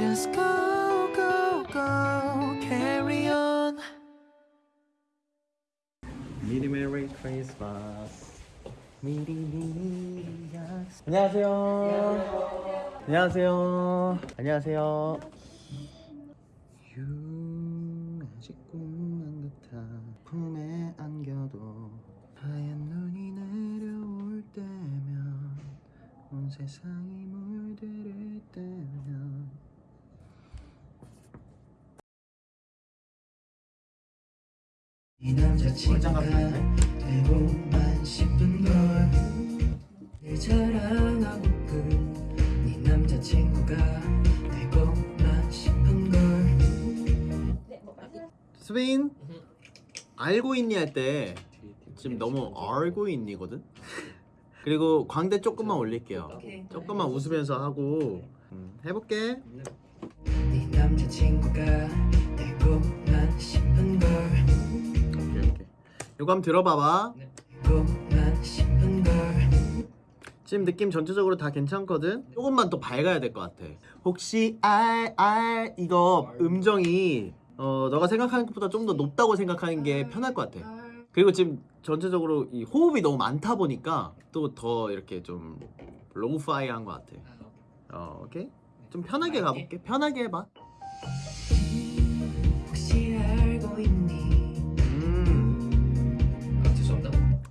Just go go go carry on. 미리 메리 크리스마스. 미리 미리 안녕하세요. 안녕하세요. 안녕하세요. 유 아직 꿈만 같아. 품에 안겨도 하얀 눈이 내려올 때면 온 세상이 자친구가 되고만 싶은 걸늘 자랑하고픈 네 남자친구가 되고만 싶은 걸. 스페인 알고 있니 할 때 지금 너무 알고 있니거든? 그리고 광대 조금만 올릴게요. 조금만 웃으면서 하고. 음, 해볼게. 네. 남자친구가 되고만 싶은 걸 이거 한번 들어봐봐. 걸. 지금 느낌 전체적으로 다 괜찮거든? 조금만 더 밝아야 될 것 같아. 혹시 알, 알 이거 음정이 어 너가 생각하는 것보다 좀 더 높다고 생각하는 게 편할 것 같아. 그리고 지금 전체적으로 이 호흡이 너무 많다 보니까 또 더 이렇게 좀 로우파이한 것 같아. 어 오케이? 좀 편하게 가볼게. 편하게 해봐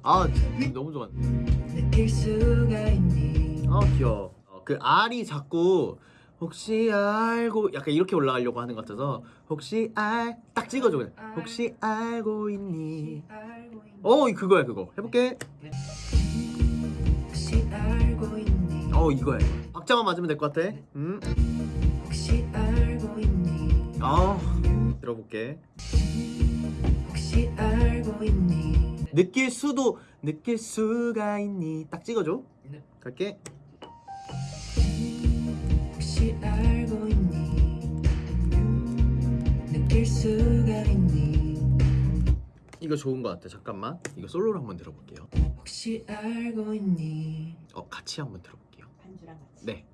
아 너무 좋아 아 귀여워. 어, 그 R이 자꾸 혹시 알고 약간 이렇게 올라가려고 하는 것 같아서 혹시 알 딱 찍어줘 그냥. 혹시 알고 있니? 어 그거야 그거. 해볼게. 혹시 알고 있니? 어 이거야 이거. 박자만 맞으면 될 것 같아. 음. 혹시 알고 있니? 아 들어볼게 혹시 알고 있니? 느낄 수도 느낄 수가 있니? 딱 찍어줘. 네. 갈게. 혹시 알고 있니? 느낄 수가 있니? 이거 좋은 것 같아. 잠깐만. 이거 솔로로 한번 들어볼게요. 혹시 알고 있니? 어 같이 한번 들어볼게요. 반주랑 같이. 네.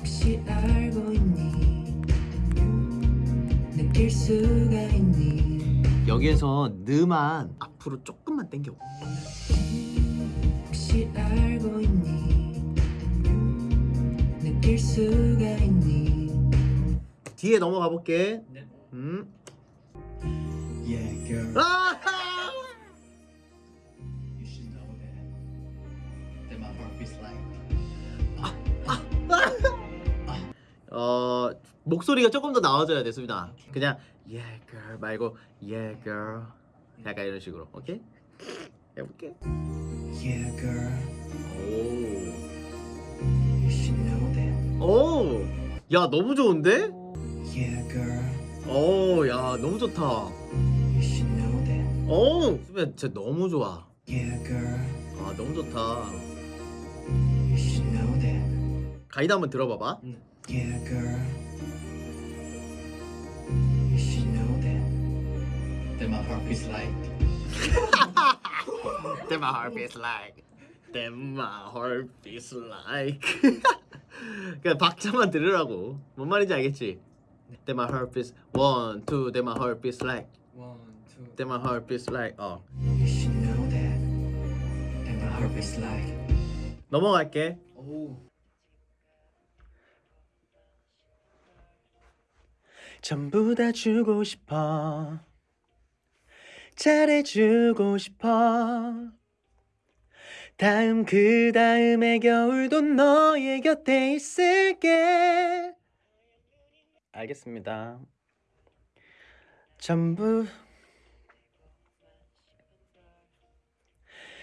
혹시 알고 있니 느낄 수가 있니 여기에서 느만 앞으로 조금만 당겨 혹시 알고 있니 느낄 수가 있니 뒤에 넘어가 볼게 네. 음. Yeah, girl. 아! 목소리가 조금 더 나와줘야 됐습니다. 그냥 yeah girl 말고 yeah girl 약간 이런 식으로 오케이 해볼게. Yeah girl 오, you should know that 오, 야 너무 좋은데? Yeah girl 오, 야 너무 좋다. you should know that 오, 수빈 진짜 너무 좋아. Yeah girl 아 너무 좋다. you should know that 가이드 한번 들어봐봐. Yeah girl That my heart beats like. That my heart beats like. That my heart beats like. 그냥 박자만 들으라고. 뭔 말인지 알겠지? That my heart beats one, two. That my heart beats like. One, two. That my heart beats like. 어. You should know that That my heart beats like 넘어갈게. Oh. 전부 다 주고 싶어. 잘해주고 싶어. 다음 그 다음의 겨울도 너의 곁에 있을게. 알겠습니다. 전부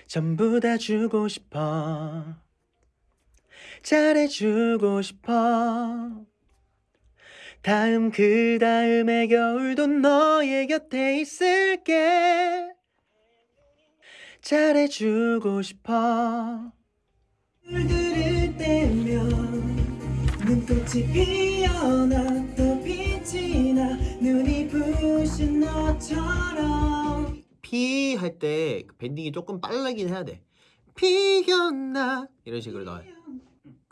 전부 다 주고 싶어. 잘해주고 싶어. 다음 그 다음의 겨울도 너의 곁에 있을게. 잘해주고 싶어. 물들을 때면 눈꽃이 피어나 또 빛이 나 눈이 부신 너처럼 피 할 때 밴딩이 조금 빠르긴 해야 돼. 피었나 이런 식으로 나와.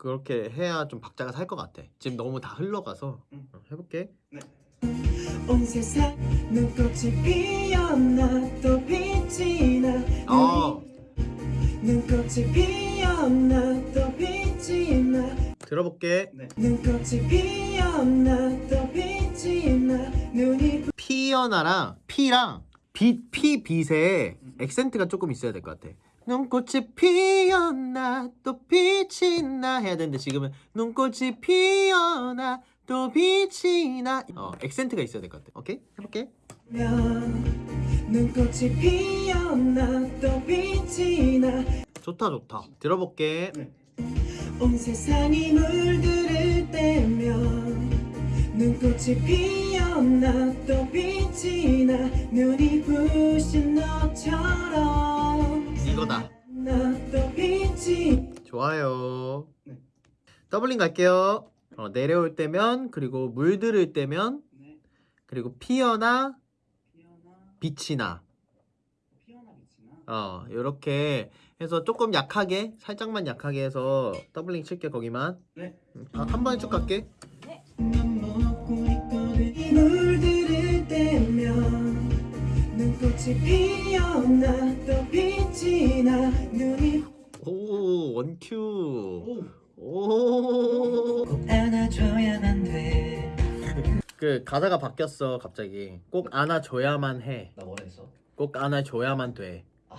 그렇게 해야 좀 박자가 살 것 같아. 지금 너무 다 흘러가서 응. 어, 해볼게. 온 세상 눈꽃이 피었나 또 빛이 나어 눈꽃이 피었나 또 빛이 나 들어볼게. 눈꽃이 피었나 또 빛이 나 눈이 피어나랑 피랑 빛, 피, 빛에 액센트가 조금 있어야 될 것 같아. 눈꽃이 피었나 또 빛이 나 해야 되는데 지금은 눈꽃이 피어나 또 빛이 나 어, 액센트가 있어야 될 것 같아. 오케이? 해볼게. 면 눈꽃이 피었나 또 빛이 나 좋다 좋다. 들어볼게. 온 세상이 물들을 때면 눈꽃이 피었나 또 빛이 나 눈이 부신 너처럼 이거다. 좋아요. 네. doubling 갈게요. 어, 내려올 때면 그리고 물들을 때면 네. 그리고 피어나 피어나 빛이 나. 피어나 빛이 나. 어 이렇게 해서 조금 약하게 살짝만 약하게 해서 doubling 칠게 거기만 네. 음, 아, 한 번에 쭉 갈게 물들을 때면 눈꽃이 또빛 이나 눈이 오 원큐 오. 오그 꼭 안아줘야만 돼 가사가 바뀌었어 갑자기 꼭 안아줘야만 나 원했어. 해꼭 안아줘야만 돼 아.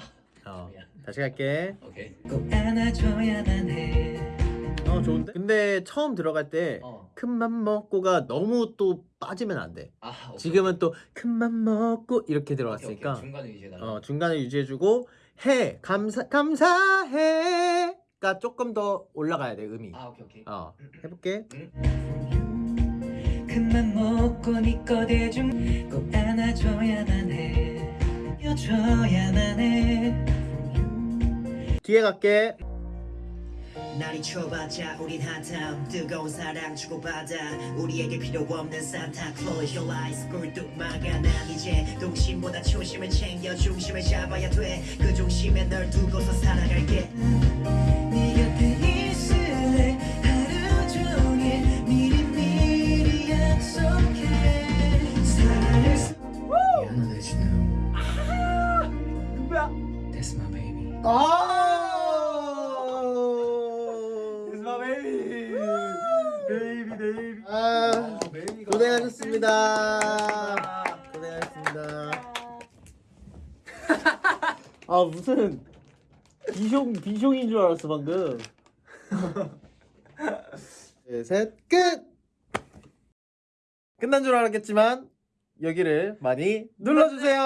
어, 미안. 다시 갈게 오케이. 꼭 안아줘야만 해어 좋은데 근데 처음 들어갈 때 어. 큰맘 먹고가 너무 또 빠지면 안 돼 아. 오케이. 지금은 또 큰맘 먹고 이렇게 들어갔으니까 오케이. 중간에 유지해 달라. 어, 중간에 유지해주고 해 감사 감사해가 조금 더 올라가야 돼 음이. 아 오케이 오케이. 어 해볼게. 큰맘 먹고 네 거대중 꼭 안아줘야만 해 여줘야만 해 뒤에 갈게. 날이 좁아져 우린 한참 뜨거운 사랑 주고받아 우리에게 필요 없는 산타 Close your eyes 꿀뚝 막아 난 이제 동심보다 초심을 챙겨 중심을 잡아야 돼그 중심에 널 두고서 살아갈게 네 곁에 있을래 하루 종일 미리미리 약속해 사랑을 써 Yeah, I know that you know. 누구야? That's my baby. 아. It's my baby. baby baby. 아 고생하셨습니다. 고생하셨습니다. 아 무슨 비숑 비숑인 줄 알았어 방금. 셋 끝. 끝난 줄 알았겠지만 여기를 많이 눌러주세요.